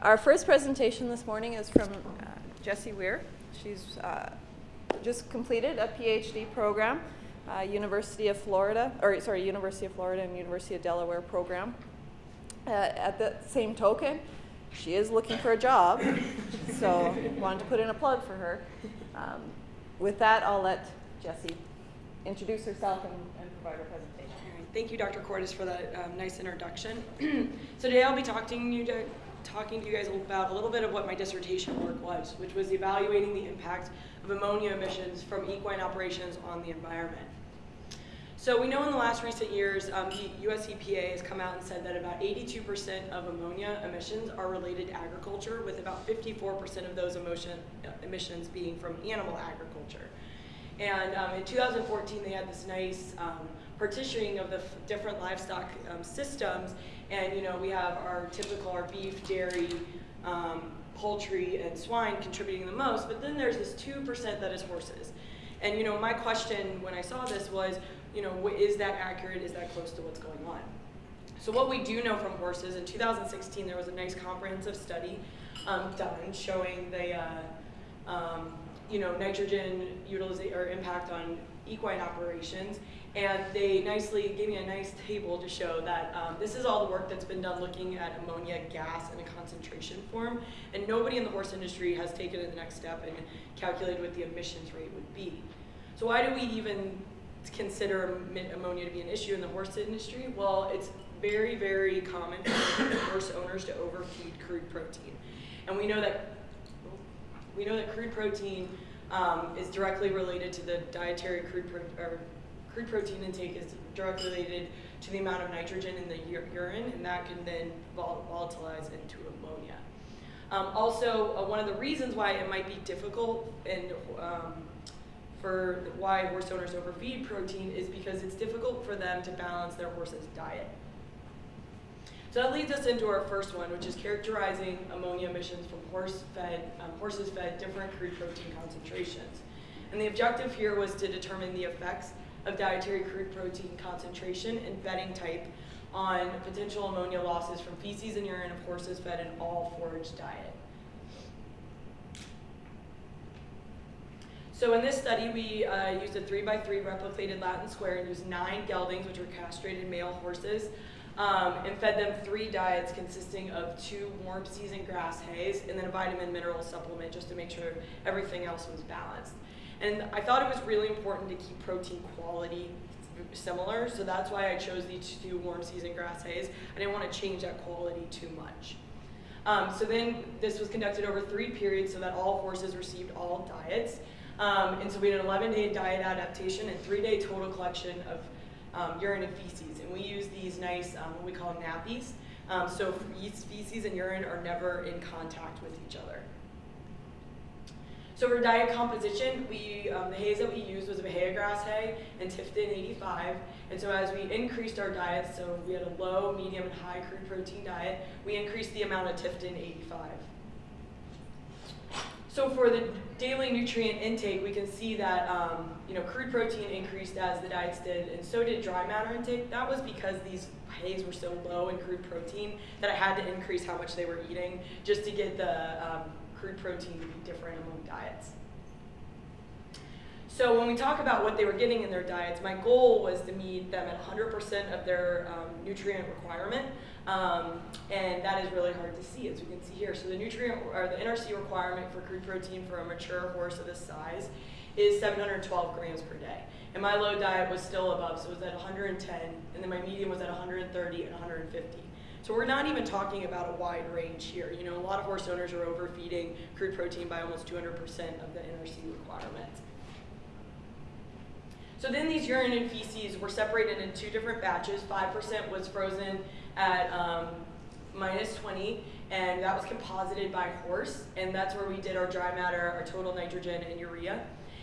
Our first presentation this morning is from uh, Jessie Weir. She's uh, just completed a PhD program, uh, University of Florida, or sorry, University of Florida and University of Delaware program. Uh, at the same token, she is looking for a job, so wanted to put in a plug for her. Um, with that, I'll let Jessie introduce herself and, and provide her presentation. Thank you, Dr. Cordes, for that um, nice introduction. so today I'll be talking to, you to, talking to you guys about a little bit of what my dissertation work was, which was evaluating the impact of ammonia emissions from equine operations on the environment. So we know in the last recent years, um, the US EPA has come out and said that about 82% of ammonia emissions are related to agriculture, with about 54% of those emotion, uh, emissions being from animal agriculture. And um, in 2014, they had this nice um, partitioning of the different livestock um, systems. And you know, we have our typical, our beef, dairy, um, poultry, and swine contributing the most. But then there's this 2% that is horses. And you know, my question when I saw this was, you know, is that accurate? Is that close to what's going on? So what we do know from horses, in 2016 there was a nice comprehensive study um, done showing the, uh, um, you know, nitrogen utilization or impact on equine operations. And they nicely gave me a nice table to show that um, this is all the work that's been done looking at ammonia gas in a concentration form. And nobody in the horse industry has taken it the next step and calculated what the emissions rate would be. So why do we even consider ammonia to be an issue in the horse industry? Well, it's very, very common for horse owners to overfeed crude protein. And we know that we know that crude protein um, is directly related to the dietary crude, or crude protein intake is directly related to the amount of nitrogen in the urine, and that can then vol volatilize into ammonia. Um, also, uh, one of the reasons why it might be difficult and um, for why horse owners overfeed protein is because it's difficult for them to balance their horse's diet. So that leads us into our first one, which is characterizing ammonia emissions from horse fed, um, horses fed different crude protein concentrations. And the objective here was to determine the effects of dietary crude protein concentration and bedding type on potential ammonia losses from feces and urine of horses fed an all forage diet. So in this study, we uh, used a three by three replicated Latin square and used nine geldings, which were castrated male horses, um, and fed them three diets consisting of two warm season grass hays and then a vitamin mineral supplement just to make sure everything else was balanced. And I thought it was really important to keep protein quality similar, so that's why I chose these two warm season grass hays. I didn't want to change that quality too much. Um, so then this was conducted over three periods so that all horses received all diets. Um, and so we had an 11 day diet adaptation and three day total collection of um, urine and feces. And we use these nice, um, what we call nappies. Um, so feces and urine are never in contact with each other. So for diet composition, we, um, the hays that we used was a Bahia grass hay and Tifton 85. And so as we increased our diet, so we had a low, medium, and high crude protein diet, we increased the amount of Tifton 85. So for the daily nutrient intake, we can see that um, you know crude protein increased as the diets did, and so did dry matter intake. That was because these hays were so low in crude protein that I had to increase how much they were eating just to get the um, crude protein to be different among diets. So when we talk about what they were getting in their diets, my goal was to meet them at 100% of their um, nutrient requirement. Um, and that is really hard to see, as we can see here. So the nutrient, or the NRC requirement for crude protein for a mature horse of this size is 712 grams per day. And my low diet was still above, so it was at 110, and then my medium was at 130 and 150. So we're not even talking about a wide range here. You know, a lot of horse owners are overfeeding crude protein by almost 200% of the NRC requirement. So then these urine and feces were separated in two different batches. 5% was frozen at um, minus 20, and that was composited by horse, and that's where we did our dry matter, our total nitrogen, and urea.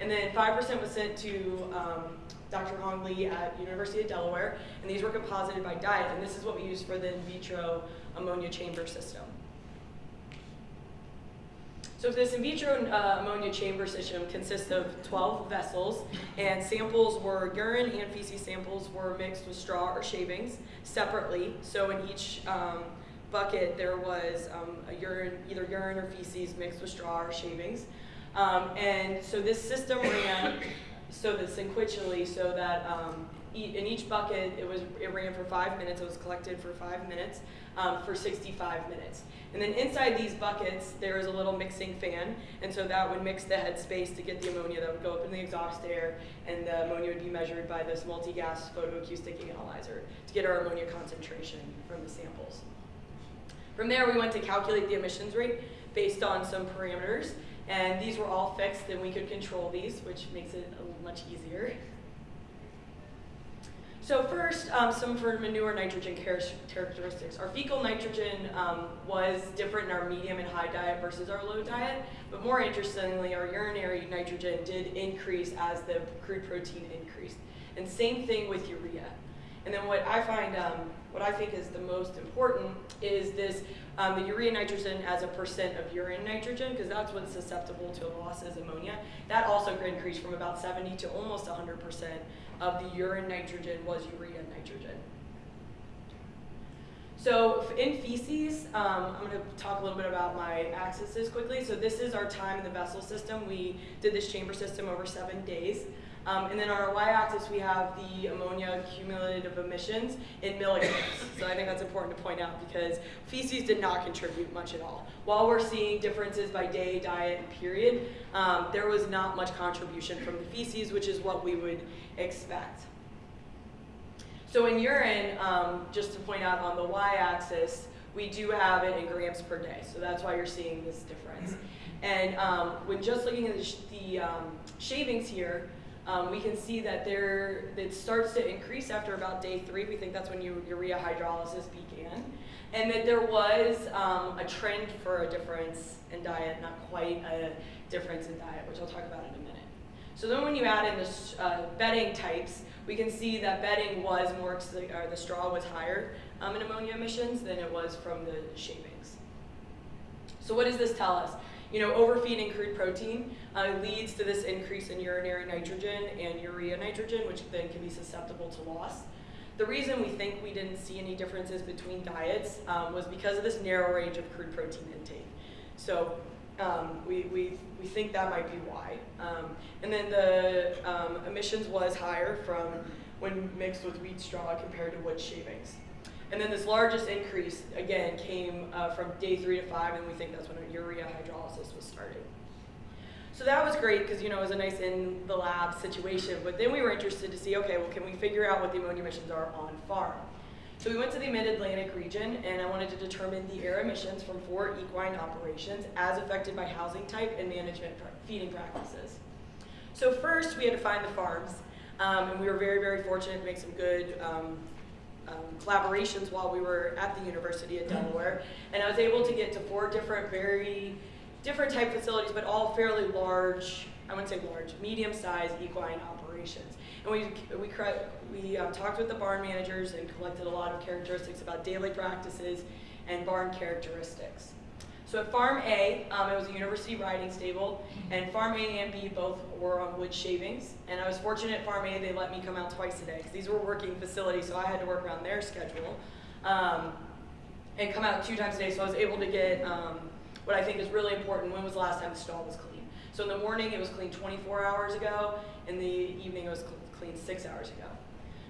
And then 5% was sent to um, Dr. Hong Li at University of Delaware, and these were composited by diet, and this is what we use for the in vitro ammonia chamber system. So this in vitro uh, ammonia chamber system consists of 12 vessels, and samples were urine and feces samples were mixed with straw or shavings separately. So in each um, bucket there was um, a urine, either urine or feces mixed with straw or shavings. Um, and so this system ran so that sequentially, so that um, in each bucket it was it ran for five minutes. It was collected for five minutes um, for 65 minutes. And then inside these buckets there is a little mixing fan, and so that would mix the headspace to get the ammonia that would go up in the exhaust air, and the ammonia would be measured by this multi-gas photoacoustic analyzer to get our ammonia concentration from the samples. From there, we went to calculate the emissions rate based on some parameters, and these were all fixed, and we could control these, which makes it a much easier. So first, um, some for manure nitrogen char- characteristics. Our fecal nitrogen um, was different in our medium and high diet versus our low diet, but more interestingly, our urinary nitrogen did increase as the crude protein increased. And same thing with urea. And then what I find, um, what I think is the most important is this, um, the urea nitrogen as a percent of urine nitrogen, because that's what's susceptible to loss as ammonia. That also increased from about 70 to almost 100% of the urine nitrogen was urea nitrogen. So in feces, um, I'm going to talk a little bit about my axes quickly. So this is our time in the vessel system. We did this chamber system over seven days. Um, and then on our y-axis, we have the ammonia cumulative emissions in milligrams. so I think that's important to point out because feces did not contribute much at all. While we're seeing differences by day, diet, and period, um, there was not much contribution from the feces, which is what we would expect. So in urine, um, just to point out on the y-axis, we do have it in grams per day. So that's why you're seeing this difference. And um, when just looking at the, sh- the um, shavings here, um, we can see that there it starts to increase after about day three. We think that's when u- urea hydrolysis began, and that there was um, a trend for a difference in diet, not quite a difference in diet, which I'll talk about in a minute. So then when you add in the uh, bedding types, we can see that bedding was more, or the straw was higher um, in ammonia emissions than it was from the shavings. So what does this tell us? You know, overfeeding crude protein uh, leads to this increase in urinary nitrogen and urea nitrogen, which then can be susceptible to loss. The reason we think we didn't see any differences between diets um, was because of this narrow range of crude protein intake. So um, we, we, we think that might be why. Um, and then the um, emissions was higher from when mixed with wheat straw compared to wood shavings. And then this largest increase, again, came uh, from day three to five, and we think that's when urea hydrolysis was started. So that was great because, you know, it was a nice in the lab situation. But then we were interested to see, okay, well, can we figure out what the ammonia emissions are on farm? So we went to the mid-Atlantic region, and I wanted to determine the air emissions from four equine operations as affected by housing type and management feeding practices. So first, we had to find the farms, um, and we were very, very fortunate to make some good um, um, collaborations while we were at the University of Delaware, and I was able to get to four different, very different type facilities, but all fairly large. I wouldn't say large, medium-sized equine operations. And we we we um, talked with the barn managers and collected a lot of characteristics about daily practices and barn characteristics. So at Farm A, um, it was a university riding stable, and Farm A and B both were on wood shavings. And I was fortunate at Farm A, they let me come out twice a day, because these were working facilities, so I had to work around their schedule. Um, and come out two times a day, so I was able to get um, what I think is really important, when was the last time the stall was clean? So in the morning, it was cleaned 24 hours ago, in the evening, it was cl- cleaned six hours ago.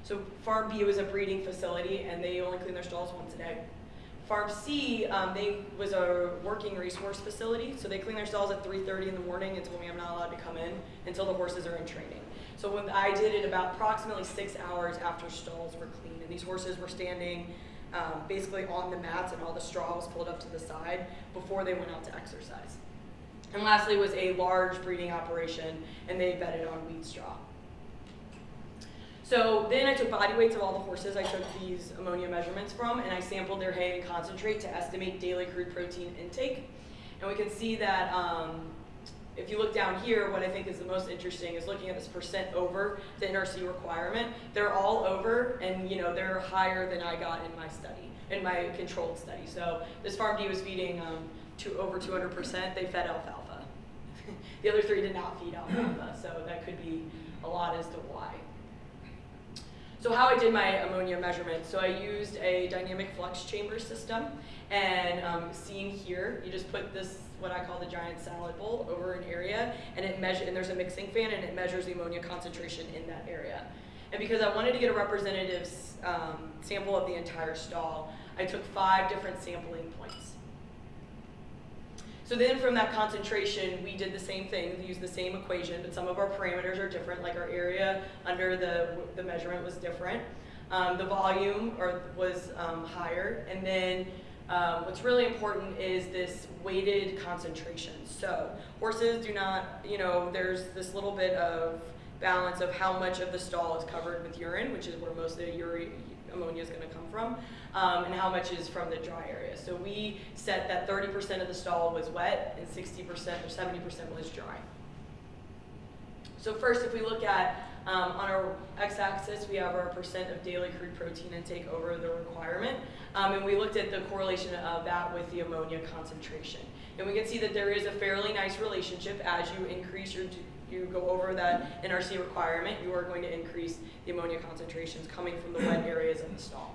So Farm B was a breeding facility, and they only clean their stalls once a day. Farm C, um, they was a working racehorse facility, so they clean their stalls at 3:30 in the morning and told me I'm not allowed to come in until the horses are in training. So when I did it about approximately six hours after stalls were clean, and these horses were standing um, basically on the mats, and all the straw was pulled up to the side before they went out to exercise. And lastly was a large breeding operation, and they bedded on wheat straw. So then I took body weights of all the horses I took these ammonia measurements from, and I sampled their hay and concentrate to estimate daily crude protein intake. And we can see that um, if you look down here, what I think is the most interesting is looking at this percent over the NRC requirement. They're all over, and you know they're higher than I got in my study, in my controlled study. So this farm D was feeding um, to over 200%. They fed alfalfa. The other three did not feed alfalfa, so that could be a lot as to why. So how I did my ammonia measurement, so I used a dynamic flux chamber system, and um, seen here, you just put this, what I call the giant salad bowl, over an area, and it measure, and there's a mixing fan, and it measures the ammonia concentration in that area. And because I wanted to get a representative um, sample of the entire stall, I took five different sampling points. So then from that concentration, we did the same thing, used the same equation, but some of our parameters are different, like our area under the, the measurement was different. Um, the volume or, was um, higher, and then um, what's really important is this weighted concentration. So horses do not, you know, there's this little bit of balance of how much of the stall is covered with urine, which is where most of the uri- ammonia is going to come from, um, and how much is from the dry area. So we set that 30% of the stall was wet and 60% or 70% was dry. So first, if we look at um, on our x-axis, we have our percent of daily crude protein intake over the requirement, um, and we looked at the correlation of that with the ammonia concentration. And we can see that there is a fairly nice relationship as you increase your you go over that NRC requirement, you are going to increase the ammonia concentrations coming from the wet areas of the stall.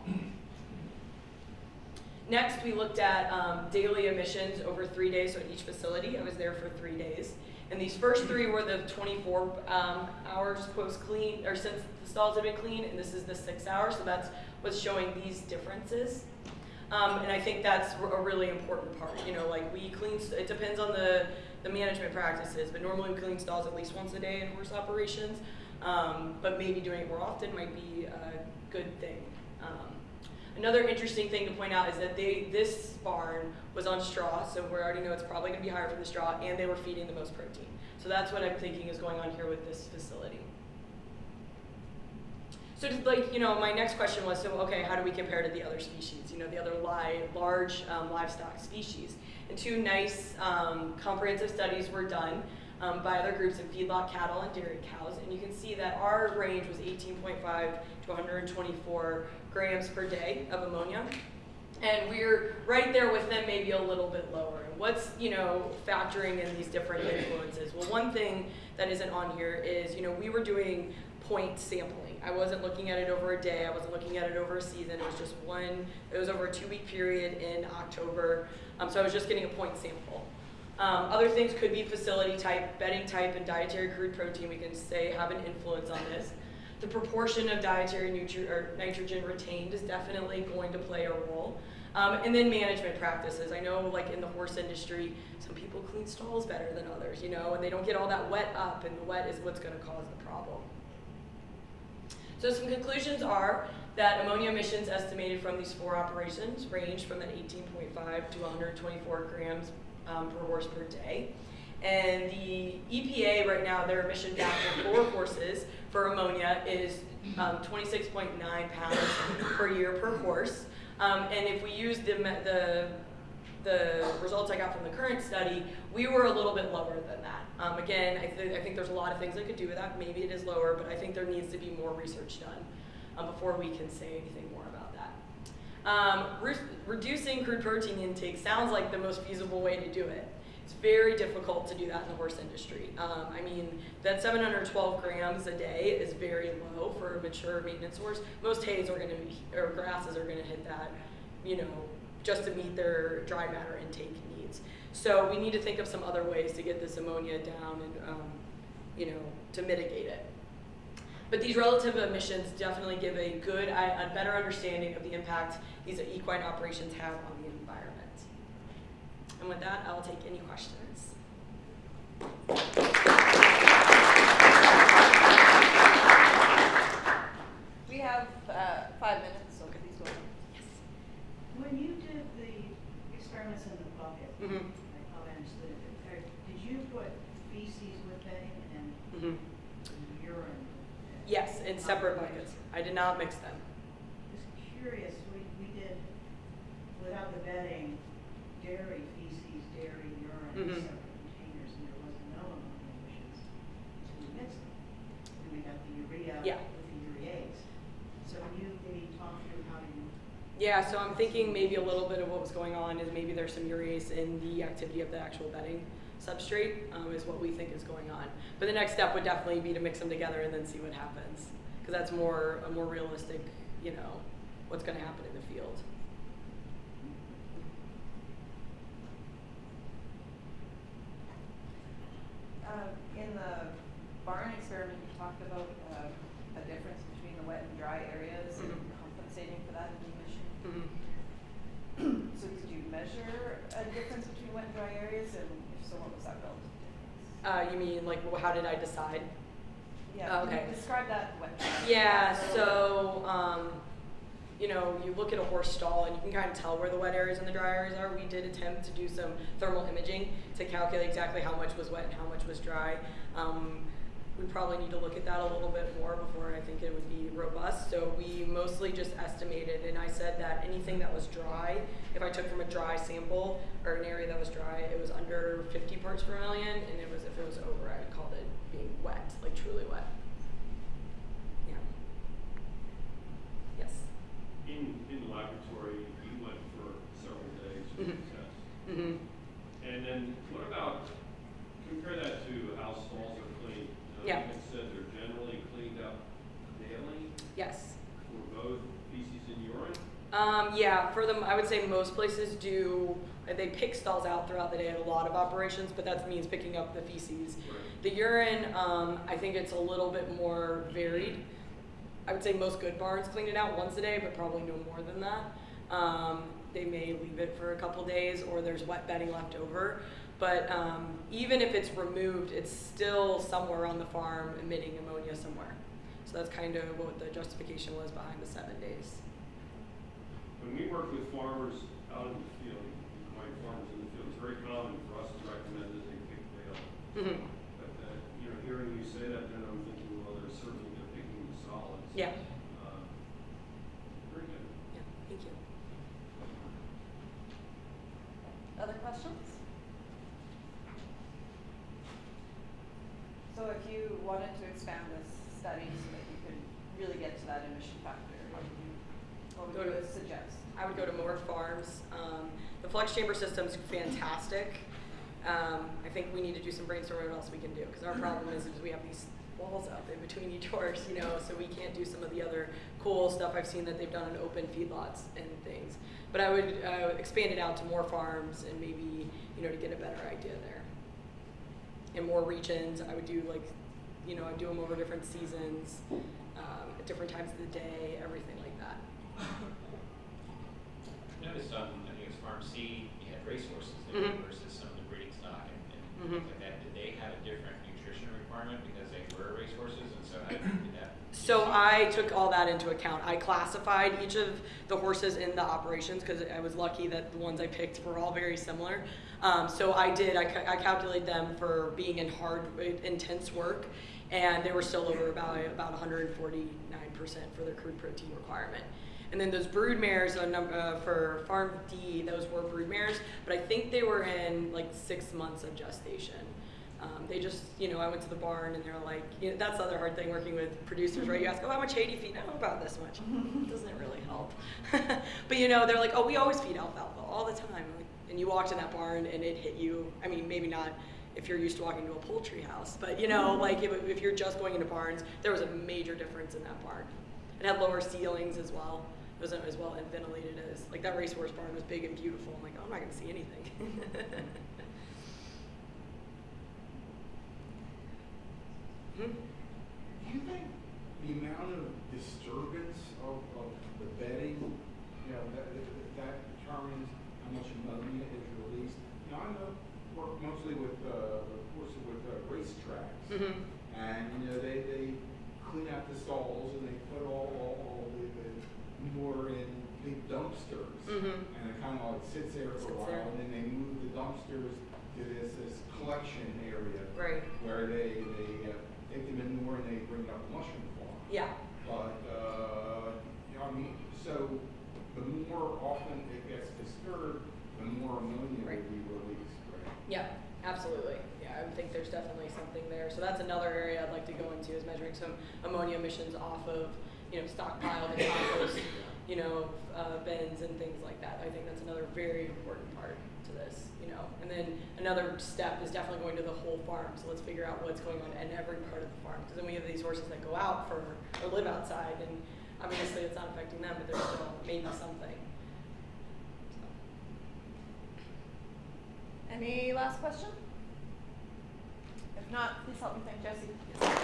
Next, we looked at um, daily emissions over three days, so at each facility. I was there for three days. And these first three were the 24 um, hours post clean, or since the stalls have been clean, and this is the six hours, so that's what's showing these differences. Um, and I think that's a really important part. You know, like we clean, it depends on the, the management practices, but normally we clean stalls at least once a day in horse operations. Um, but maybe doing it more often might be a good thing. Um, Another interesting thing to point out is that they, this barn was on straw, so we already know it's probably going to be higher from the straw, and they were feeding the most protein. So that's what I'm thinking is going on here with this facility. So just like, you know, my next question was, so okay, how do we compare to the other species, you know, the other li large um, livestock species? And two nice um, comprehensive studies were done um, by other groups of feedlot cattle and dairy cows, and you can see that our range was 18.5 to 124 grams per day of ammonia. And we're right there with them, maybe a little bit lower. And what's, you know, factoring in these different influences? Well, one thing that isn't on here is, you know, we were doing point sampling. I wasn't looking at it over a day. I wasn't looking at it over a season. It was just one, it was over a two week period in October. Um, so I was just getting a point sample. Um, other things could be facility type, bedding type, and dietary crude protein. We can say have an influence on this. The proportion of dietary nitrogen retained is definitely going to play a role. Um, and then management practices. I know, like in the horse industry, some people clean stalls better than others, you know, and they don't get all that wet up, and the wet is what's going to cause the problem. So some conclusions are that ammonia emissions estimated from these four operations range from that 18.5 to 124 grams um, per horse per day. And the EPA right now, their emission factor for horses for ammonia is um, 26.9 pounds per year per horse. Um, and if we use the, the, the results I got from the current study, we were a little bit lower than that. Um, again, I, th I think there's a lot of things I could do with that. Maybe it is lower, but I think there needs to be more research done um, before we can say anything more about that. Um, re reducing crude protein intake sounds like the most feasible way to do it. It's very difficult to do that in the horse industry. Um, I mean, that 712 grams a day is very low for a mature maintenance horse. Most hays are going to be, or grasses are going to hit that, you know, just to meet their dry matter intake needs. So we need to think of some other ways to get this ammonia down and, um, you know, to mitigate it. But these relative emissions definitely give a good, a better understanding of the impact these equine operations have on the environment. And with that, I'll take any questions. We have uh, five minutes, so please go ahead. Yes. When you did the experiments in the bucket, Mhm. I probably understood it, uh, did you put feces with bedding and Mhm. urine? Yes, in separate buckets. I did not mix them. Just curious, we, we did, without the bedding, dairy feces, dairy urine in Mhm. separate containers, and there was no ammonia emissions until we mixed them. And we got the urea Yeah. with the urease. So can you maybe talk through how you Yeah, so I'm thinking maybe a little bit of what was going on is maybe there's some urease in the activity of the actual bedding substrate um, is what we think is going on. But the next step would definitely be to mix them together and then see what happens. Because that's more a more realistic, you know, what's going to happen in the field. Uh, in the barn experiment, you talked about uh, a difference between the wet and dry areas and Mhm. compensating for that in the emission. Mhm. So did you measure a difference between wet and dry areas, and if so, what was that relative difference? Uh, you mean like how did I decide? Yeah, okay. can you describe that wet. dry Yeah, so um, you know, you look at a horse stall and you can kind of tell where the wet areas and the dry areas are. We did attempt to do some thermal imaging to calculate exactly how much was wet and how much was dry. Um, we probably need to look at that a little bit more before I think it would be robust. So we mostly just estimated, and I said that anything that was dry, if I took from a dry sample or an area that was dry, it was under 50 parts per million, and it was if it was over, I called it being wet, like truly wet. Yeah. Yes. In, in the laboratory, you went for several days for the Mhm. test. Mm-hmm. And then what about, compare that to how stalls are Yeah. Had said they're generally cleaned up daily Yes. for both feces and urine? Um, yeah, for them, I would say most places do, uh, they pick stalls out throughout the day at a lot of operations, but that means picking up the feces. Right. The urine, um, I think it's a little bit more varied. I would say most good barns clean it out once a day, but probably no more than that. Um, they may leave it for a couple days, or there's wet bedding left over. But um, even if it's removed, it's still somewhere on the farm emitting ammonia somewhere. So that's kind of what the justification was behind the seven days. When we work with farmers out in the field, white farmers in the field, it's very common for us to recommend that they pick bale. Mhm. But, uh, you know, hearing you say that, then I'm thinking, well, they're certainly, they're picking the solids. Yeah. Uh, Very good. Yeah, thank you. Other questions? So if you wanted to expand this study so that you could really get to that emission factor, how would you, what would Go you to- suggest? I would go to more farms. Um, the flux chamber system's fantastic. Um, I think we need to do some brainstorming what else we can do because our problem is, is we have these walls out in between each horse, you know, so we can't do some of the other cool stuff I've seen that they've done in open feedlots and things. But I would uh, expand it out to more farms and maybe you know to get a better idea there. In more regions, I would do like, you know, I do them over different seasons, um, at different times of the day, everything like that. I Noticed on, I think it was Farm C, you had racehorses there Mhm. versus some of the breeding stock and, and Mhm. things like that. Did they have a different nutrition requirement because they were racehorses and so how did that? So I took all that into account. I classified each of the horses in the operations because I was lucky that the ones I picked were all very similar. Um, so I did. I, ca- I calculated them for being in hard, intense work, and they were still over about about 149 percent for their crude protein requirement. And then those brood mares uh, for Farm D, those were brood mares, but I think they were in like six months of gestation. Um, they just, you know, I went to the barn and they're like, you know, that's the other hard thing working with producers, right? You ask, oh, how much hay do you feed? Oh, about this much. Doesn't really help. but you know, they're like, oh, we always feed alfalfa all the time. And you walked in that barn and it hit you. I mean, maybe not if you're used to walking to a poultry house, but you know, like if, if you're just going into barns, there was a major difference in that barn. It had lower ceilings as well. It wasn't as well ventilated as like that racehorse barn was big and beautiful. I'm like, oh, I'm not gonna see anything. Hmm? Do you think the amount of disturbance of, of the bedding, you know, that, that determines how much ammonia is released? You know, I know, work mostly with, uh, of course, with uh, racetracks. Mhm. And, you know, they, they clean out the stalls and they put all, all, all the, the manure in big dumpsters. Mhm. And it kind of like sits there for Sits a while, there. and then they move the dumpsters to this, this collection area Right. where they, they uh, take the manure and they bring it up the mushroom farm. Yeah. But, uh, you know, I mean, so the more often it gets disturbed, the more ammonia Right. will be released, right? Yeah, absolutely. Yeah, I would think there's definitely something there. So that's another area I'd like to go into is measuring some ammonia emissions off of, you know, stockpiled and compost, you know, uh, bins and things like that. I think that's another very important part to this, you know. And then then another step is definitely going to the whole farm. So let's figure out what's going on in every part of the farm. Because then we have these horses that go out for or live outside, and obviously it's not affecting them, but there's still maybe something. So. Any last question? Not, please help me thank Jesse.